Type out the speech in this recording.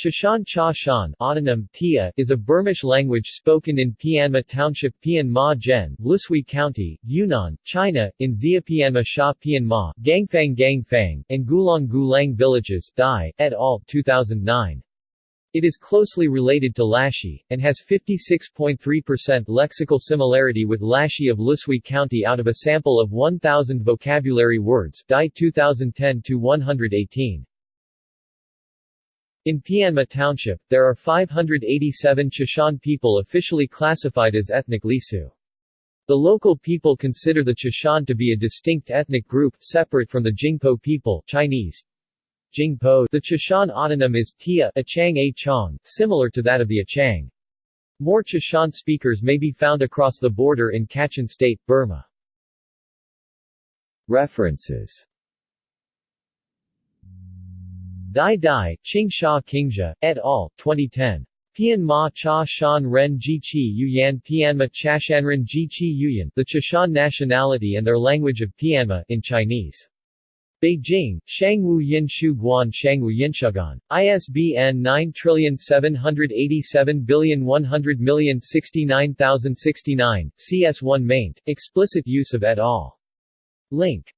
Chashan Cha Shan autonym, Tia, is a Burmish language spoken in Pianma Township Pian Ma Gen, Lushui County, Yunnan, China, in Xia Pianma Sha Pian Ma, Gangfang Gangfang, and Gulang Gulang villages, Dai, et al., 2009. It is closely related to Lashi, and has 56.3% lexical similarity with Lashi of Lushui County out of a sample of 1,000 vocabulary words Dai 2010-118. In Pianma Township, there are 587 Chishan people officially classified as ethnic Lisu. The local people consider the Chishan to be a distinct ethnic group, separate from the Jingpo people Chinese. Jingpo The Chishan autonym is Tia Achang A Chong, similar to that of the Achang. More Chishan speakers may be found across the border in Kachin State, Burma. References Dai Dai, Qing Sha Qingxia, et al., 2010. Pian Ma Cha Shan Ren Ji Chi Yuyan Pianma Chashanren Ji Chi Yuyan The Chashan Nationality and Their Language of Pianma in Chinese. Beijing, Shangwu Yin Shu Guan Shangwu Yinshugan. ISBN 97871000069,069, CS1 maint, explicit use of et al. Link